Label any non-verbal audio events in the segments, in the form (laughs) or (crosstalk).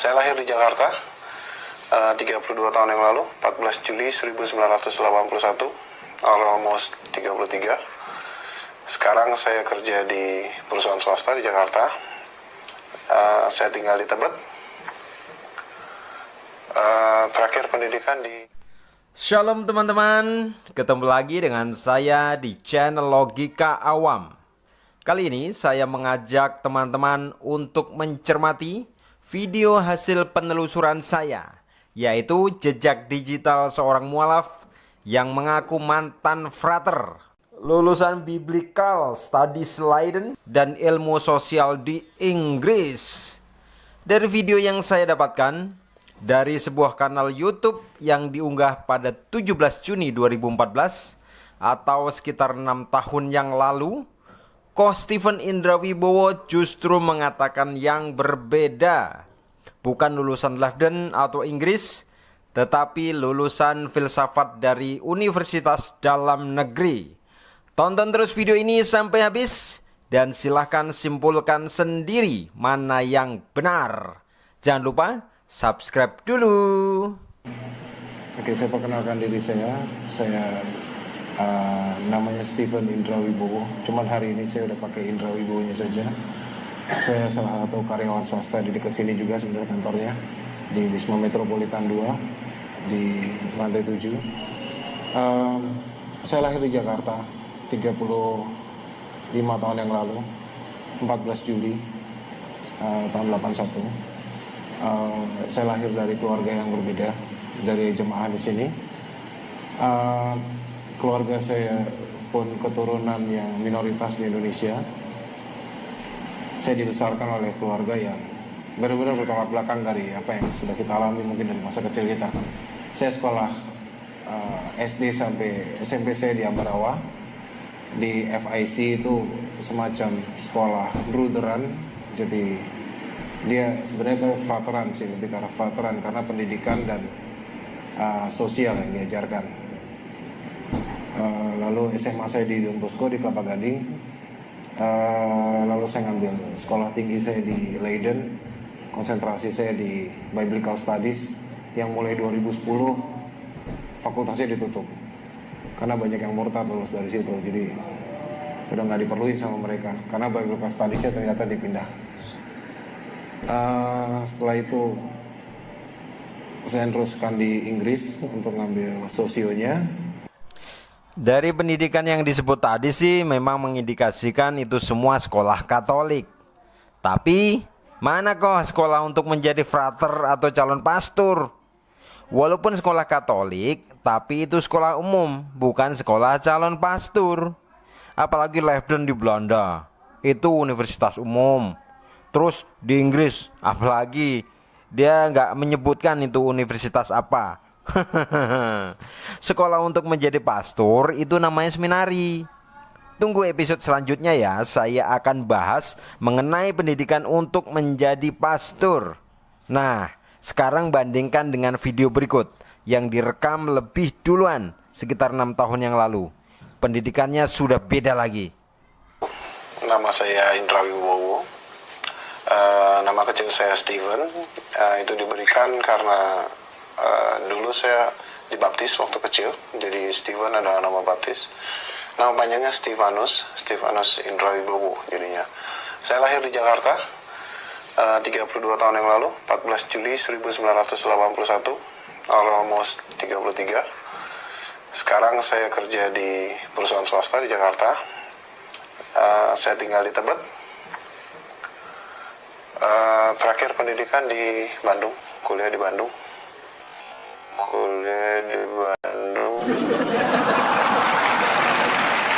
Saya lahir di Jakarta uh, 32 tahun yang lalu, 14 Juli 1981, almost 33. Sekarang saya kerja di perusahaan swasta di Jakarta. Uh, saya tinggal di Tebet. Uh, terakhir pendidikan di Shalom teman-teman, ketemu lagi dengan saya di channel Logika Awam. Kali ini saya mengajak teman-teman untuk mencermati video hasil penelusuran saya, yaitu jejak digital seorang mualaf yang mengaku mantan frater, lulusan Biblical Studies Leiden dan ilmu sosial di Inggris. Dari video yang saya dapatkan, dari sebuah kanal YouTube yang diunggah pada 17 Juni 2014 atau sekitar enam tahun yang lalu, Ko Stephen Indra Wibowo justru mengatakan yang berbeda. Bukan lulusan Leiden atau Inggris, tetapi lulusan filsafat dari Universitas Dalam Negeri. Tonton terus video ini sampai habis dan silahkan simpulkan sendiri mana yang benar. Jangan lupa subscribe dulu. Oke, saya perkenalkan diri saya. Saya uh, namanya Stephen Indra Wibowo. Cuman hari ini saya udah pakai Indra Wibowo-nya saja. Saya salah satu karyawan swasta di dekat sini juga sebenarnya kantornya di Wisma Metropolitan 2 di lantai 7. Um, saya lahir di Jakarta 35 tahun yang lalu, 14 Juli uh, tahun 81 uh, saya lahir dari keluarga yang berbeda dari jemaah di sini. Uh, keluarga saya pun keturunan yang minoritas di Indonesia. Saya dibesarkan oleh keluarga yang benar-benar bertolak belakang dari apa yang sudah kita alami mungkin dari masa kecil kita. Saya sekolah uh, SD sampai SMP saya di Ambarawa. Di FIC itu semacam sekolah bruderan, jadi dia sebenarnya ke frateran sih lebih arah frateran karena pendidikan dan uh, sosial yang diajarkan uh, lalu SMA saya di Don di Kelapa Gading uh, lalu saya ngambil sekolah tinggi saya di Leiden konsentrasi saya di Biblical Studies yang mulai 2010 fakultasnya ditutup. Karena banyak yang murtad lulus dari situ jadi udah nggak diperluin sama mereka. Karena Biblical Studiesnya ternyata dipindah. Uh, setelah itu saya teruskan di Inggris untuk ngambil sosionya dari pendidikan yang disebut tadi sih memang mengindikasikan itu semua sekolah Katolik. Tapi mana kok sekolah untuk menjadi frater atau calon pastor? Walaupun sekolah Katolik, tapi itu sekolah umum, bukan sekolah calon pastor. Apalagi Leiden di Belanda, itu universitas umum. Terus di Inggris, apalagi dia nggak menyebutkan itu universitas apa. (laughs) Sekolah untuk menjadi pastor itu namanya seminari. Tunggu episode selanjutnya ya, saya akan bahas mengenai pendidikan untuk menjadi pastor. Nah, sekarang bandingkan dengan video berikut yang direkam lebih duluan sekitar enam tahun yang lalu. Pendidikannya sudah beda lagi. Nama saya Indra Wibowo Uh, nama kecil saya Steven uh, itu diberikan karena uh, dulu saya dibaptis waktu kecil jadi Steven adalah nama baptis. Nama panjangnya Stefanus Stefanus Indra Wibowo jadinya. Saya lahir di Jakarta uh, 32 tahun yang lalu 14 Juli 1981 almost 33 sekarang saya kerja di perusahaan swasta di Jakarta. Uh, saya tinggal di Tebet. Uh, terakhir pendidikan di Bandung, kuliah di Bandung. Kuliah di Bandung.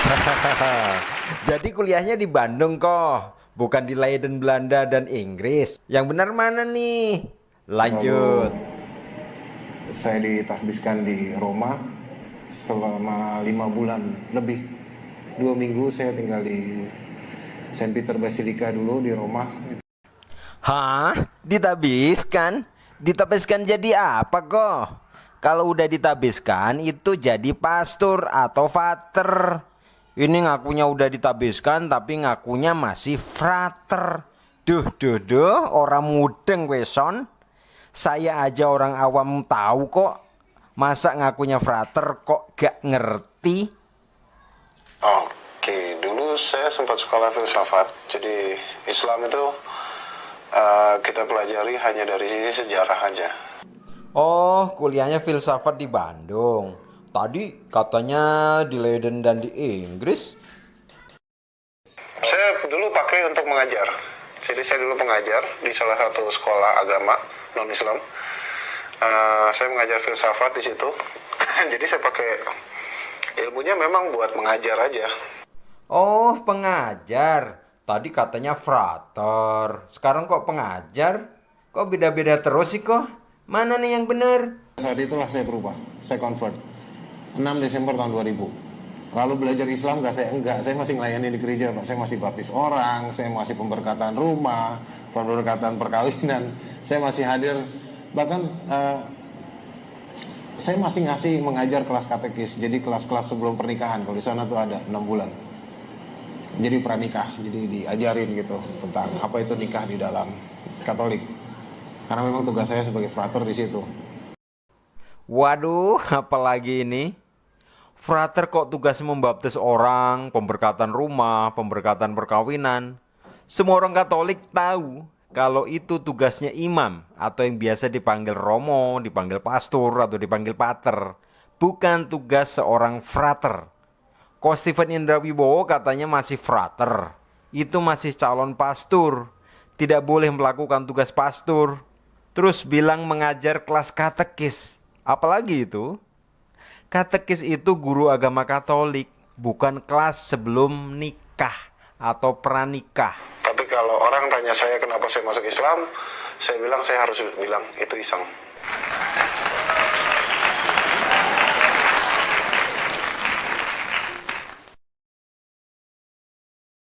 (laughs) Jadi kuliahnya di Bandung kok, bukan di Leiden Belanda dan Inggris. Yang benar mana nih? Lanjut. Lalu, saya ditahbiskan di Roma selama lima bulan lebih. Dua minggu saya tinggal di Saint Peter Basilica dulu di Roma Hah? Ditabiskan? Ditabiskan jadi apa kok? Kalau udah ditabiskan itu jadi pastor atau frater. Ini ngakunya udah ditabiskan tapi ngakunya masih frater. Duh duh duh orang mudeng weson. Saya aja orang awam tahu kok. Masa ngakunya frater kok gak ngerti? Oke, dulu saya sempat sekolah filsafat. Jadi Islam itu uh, kita pelajari hanya dari sisi sejarah aja. Oh, kuliahnya filsafat di Bandung. Tadi katanya di Leiden dan di Inggris. Saya dulu pakai untuk mengajar. Jadi saya dulu pengajar di salah satu sekolah agama non Islam. Uh, saya mengajar filsafat di situ. (laughs) Jadi saya pakai ilmunya memang buat mengajar aja. Oh, pengajar. Tadi katanya frater. Sekarang kok pengajar? Kok beda-beda terus sih kok? Mana nih yang benar? Saat itulah saya berubah. Saya convert. 6 Desember tahun 2000 lalu belajar Islam nggak saya enggak. Saya masih melayani di gereja pak. Saya masih baptis orang saya masih pemberkatan rumah pemberkatan perkawinan. Saya masih hadir. Bahkan uh, saya masih ngasih mengajar kelas katekis. Jadi kelas-kelas sebelum pernikahan kalau di sana tuh ada enam bulan. Jadi pranikah jadi diajarin gitu tentang apa itu nikah di dalam Katolik karena memang tugas saya sebagai frater di situ Waduh, (laughs) apalagi ini? Frater kok tugasnya membaptis orang, pemberkatan rumah, pemberkatan perkawinan. Semua orang Katolik tahu kalau itu tugasnya imam atau yang biasa dipanggil romo, dipanggil pastor atau dipanggil pater. Bukan tugas seorang frater. Kok Stephen Indra Wibowo katanya masih frater. Itu masih calon pastor. Tidak boleh melakukan tugas pastor. Terus bilang mengajar kelas katekis. Apalagi itu? Katekis itu guru agama Katolik, bukan kelas sebelum nikah atau pranikah. Tapi kalau orang tanya saya kenapa saya masuk Islam, saya bilang saya harus bilang itu iseng.